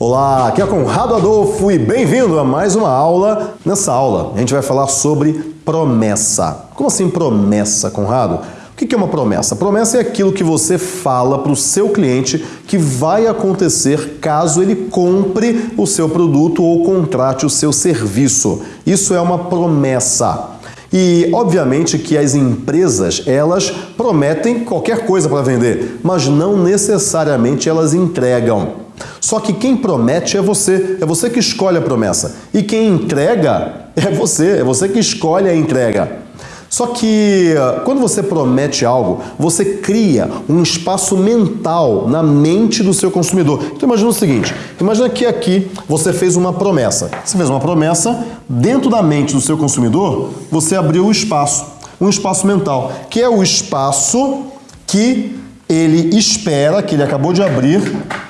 Olá, aqui é Conrado Adolfo e bem-vindo a mais uma aula. Nessa aula, a gente vai falar sobre promessa. Como assim promessa, Conrado? O que é uma promessa? Promessa é aquilo que você fala para o seu cliente que vai acontecer caso ele compre o seu produto ou contrate o seu serviço. Isso é uma promessa. E obviamente que as empresas, elas prometem qualquer coisa para vender, mas não necessariamente elas entregam. Só que quem promete é você, é você que escolhe a promessa. E quem entrega é você, é você que escolhe a entrega. Só que quando você promete algo, você cria um espaço mental na mente do seu consumidor. Então imagina o seguinte, imagina que aqui você fez uma promessa. Você fez uma promessa, dentro da mente do seu consumidor, você abriu o um espaço, um espaço mental, que é o espaço que ele espera, que ele acabou de abrir,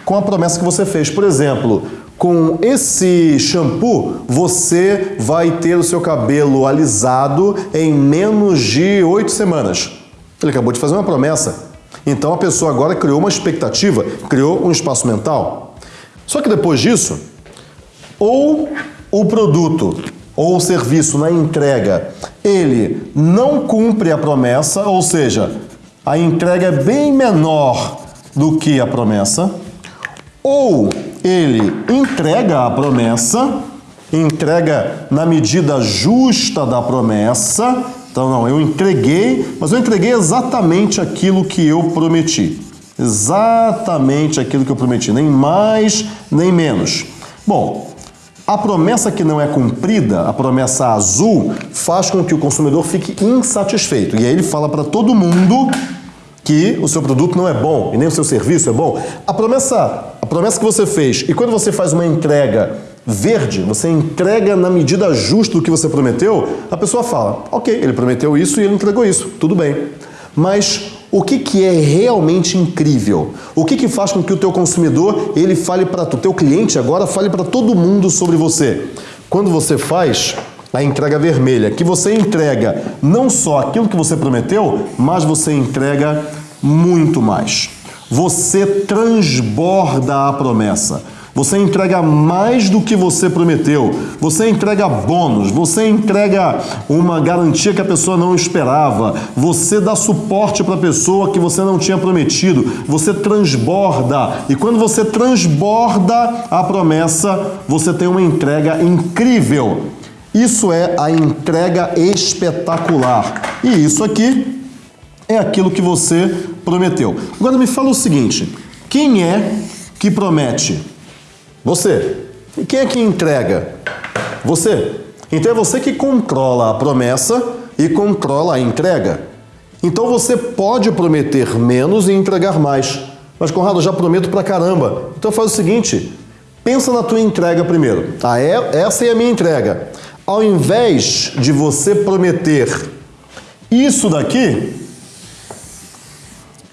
com a promessa que você fez. Por exemplo, com esse shampoo, você vai ter o seu cabelo alisado em menos de oito semanas. Ele acabou de fazer uma promessa. Então a pessoa agora criou uma expectativa, criou um espaço mental. Só que depois disso, ou o produto ou o serviço na entrega, ele não cumpre a promessa, ou seja, a entrega é bem menor do que a promessa, ou ele entrega a promessa, entrega na medida justa da promessa, então não, eu entreguei, mas eu entreguei exatamente aquilo que eu prometi. Exatamente aquilo que eu prometi, nem mais, nem menos. Bom, a promessa que não é cumprida, a promessa azul, faz com que o consumidor fique insatisfeito. E aí ele fala para todo mundo que o seu produto não é bom e nem o seu serviço é bom. A promessa, a promessa que você fez e quando você faz uma entrega verde, você entrega na medida justa do que você prometeu, a pessoa fala, ok, ele prometeu isso e ele entregou isso, tudo bem. Mas o que, que é realmente incrível? O que, que faz com que o teu consumidor, ele fale para o teu cliente agora, fale para todo mundo sobre você? Quando você faz a entrega vermelha, que você entrega não só aquilo que você prometeu, mas você entrega muito mais. Você transborda a promessa. Você entrega mais do que você prometeu. Você entrega bônus, você entrega uma garantia que a pessoa não esperava. Você dá suporte para a pessoa que você não tinha prometido. Você transborda. E quando você transborda a promessa, você tem uma entrega incrível. Isso é a entrega espetacular. E isso aqui é aquilo que você prometeu. Agora me fala o seguinte, quem é que promete? Você. E quem é que entrega? Você. Então é você que controla a promessa e controla a entrega. Então você pode prometer menos e entregar mais. Mas Conrado, eu já prometo pra caramba. Então faz o seguinte, pensa na tua entrega primeiro. Ah, é, essa é a minha entrega. Ao invés de você prometer isso daqui,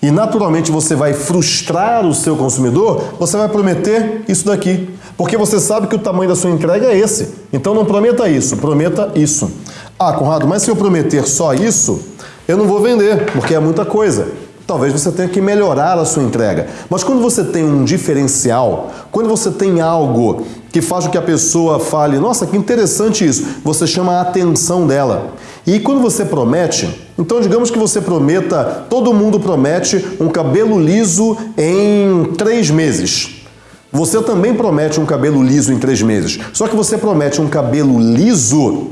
e naturalmente você vai frustrar o seu consumidor, você vai prometer isso daqui. Porque você sabe que o tamanho da sua entrega é esse. Então não prometa isso, prometa isso. Ah, Conrado, mas se eu prometer só isso, eu não vou vender, porque é muita coisa. Talvez você tenha que melhorar a sua entrega. Mas quando você tem um diferencial, quando você tem algo que faz com que a pessoa fale, nossa, que interessante isso, você chama a atenção dela. E quando você promete, então digamos que você prometa, todo mundo promete um cabelo liso em três meses. Você também promete um cabelo liso em três meses. Só que você promete um cabelo liso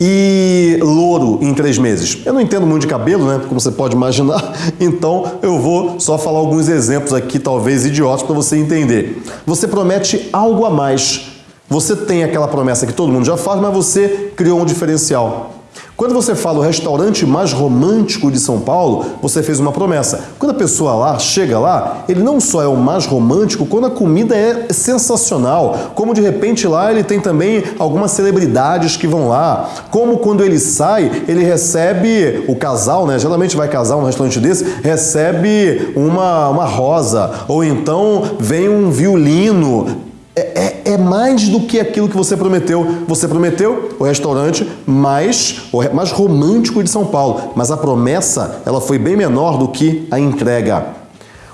e louro em três meses. Eu não entendo muito de cabelo, né? Como você pode imaginar. Então eu vou só falar alguns exemplos aqui, talvez idiotas, para você entender. Você promete algo a mais. Você tem aquela promessa que todo mundo já faz, mas você criou um diferencial. Quando você fala o restaurante mais romântico de São Paulo, você fez uma promessa. Quando a pessoa lá chega lá, ele não só é o mais romântico, quando a comida é sensacional, como de repente lá ele tem também algumas celebridades que vão lá, como quando ele sai, ele recebe o casal, né? Geralmente vai casar um restaurante desse, recebe uma, uma rosa, ou então vem um violino é, é, é, mais do que aquilo que você prometeu. Você prometeu o restaurante mais, mais romântico de São Paulo, mas a promessa ela foi bem menor do que a entrega.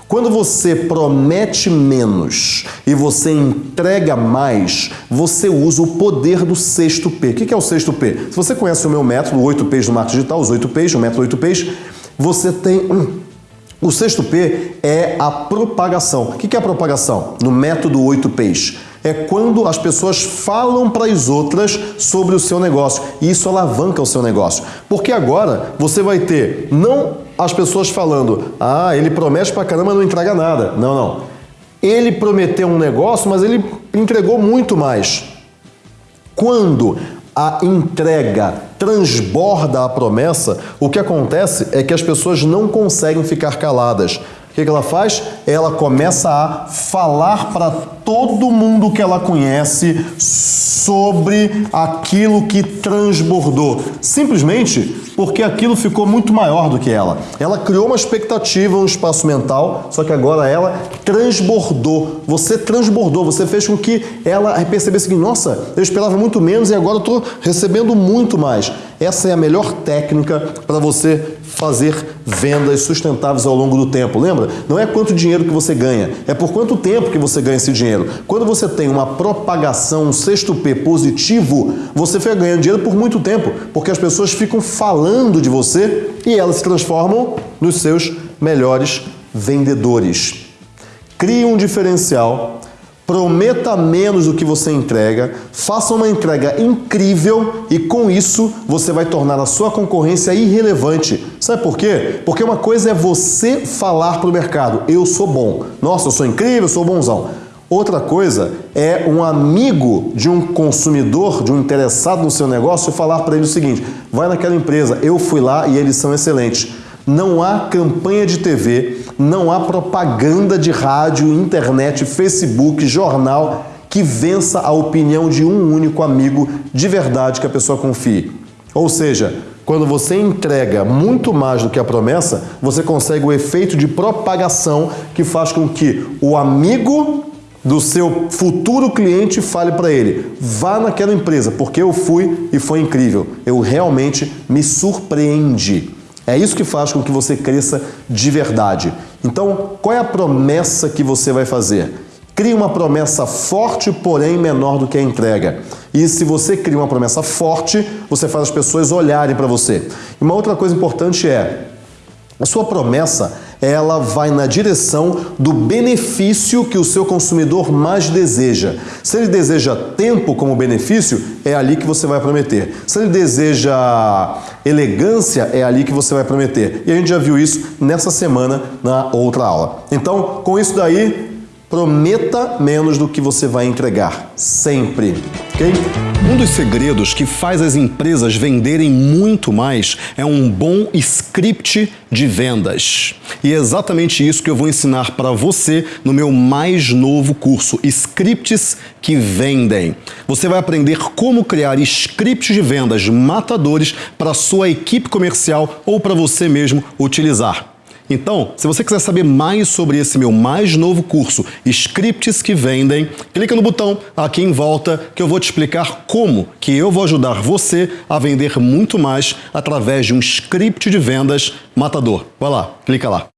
Quando você promete menos e você entrega mais, você usa o poder do sexto P. O que é o sexto P? Se você conhece o meu método, o 8 P's do marketing digital, os 8 P's, o método 8 P's, você tem... O sexto P é a propagação. O que é a propagação? No método 8 P's é quando as pessoas falam para as outras sobre o seu negócio e isso alavanca o seu negócio. Porque agora você vai ter não as pessoas falando, ah, ele promete pra caramba não entrega nada. Não, não. Ele prometeu um negócio, mas ele entregou muito mais. Quando a entrega transborda a promessa, o que acontece é que as pessoas não conseguem ficar caladas. Que, que ela faz? Ela começa a falar para todo mundo que ela conhece sobre aquilo que transbordou. Simplesmente porque aquilo ficou muito maior do que ela. Ela criou uma expectativa, um espaço mental, só que agora ela transbordou. Você transbordou, você fez com que ela percebesse que, nossa, eu esperava muito menos e agora estou recebendo muito mais. Essa é a melhor técnica para você fazer vendas sustentáveis ao longo do tempo. Lembra? Não é quanto dinheiro que você ganha, é por quanto tempo que você ganha esse dinheiro. Quando você tem uma propagação, um sexto P positivo, você fica ganhando dinheiro por muito tempo, porque as pessoas ficam falando de você e elas se transformam nos seus melhores vendedores. Crie um diferencial Prometa menos do que você entrega, faça uma entrega incrível e com isso você vai tornar a sua concorrência irrelevante. Sabe por quê? Porque uma coisa é você falar para o mercado, eu sou bom, nossa, eu sou incrível, eu sou bonzão. Outra coisa é um amigo de um consumidor, de um interessado no seu negócio, falar para ele o seguinte, vai naquela empresa, eu fui lá e eles são excelentes. Não há campanha de TV, não há propaganda de rádio, internet, Facebook, jornal que vença a opinião de um único amigo de verdade que a pessoa confie. Ou seja, quando você entrega muito mais do que a promessa, você consegue o efeito de propagação que faz com que o amigo do seu futuro cliente fale para ele, vá naquela empresa, porque eu fui e foi incrível. Eu realmente me surpreendi. É isso que faz com que você cresça de verdade. Então, qual é a promessa que você vai fazer? Crie uma promessa forte, porém menor do que a entrega. E se você cria uma promessa forte, você faz as pessoas olharem para você. E uma outra coisa importante é, a sua promessa ela vai na direção do benefício que o seu consumidor mais deseja. Se ele deseja tempo como benefício, é ali que você vai prometer. Se ele deseja elegância, é ali que você vai prometer. E a gente já viu isso nessa semana na outra aula. Então, com isso daí, Prometa menos do que você vai entregar, sempre? Um dos segredos que faz as empresas venderem muito mais é um bom script de vendas. E é exatamente isso que eu vou ensinar para você no meu mais novo curso, Scripts que Vendem. Você vai aprender como criar scripts de vendas matadores para sua equipe comercial ou para você mesmo utilizar. Então, se você quiser saber mais sobre esse meu mais novo curso, Scripts que Vendem, clica no botão aqui em volta que eu vou te explicar como que eu vou ajudar você a vender muito mais através de um script de vendas matador. Vai lá, clica lá.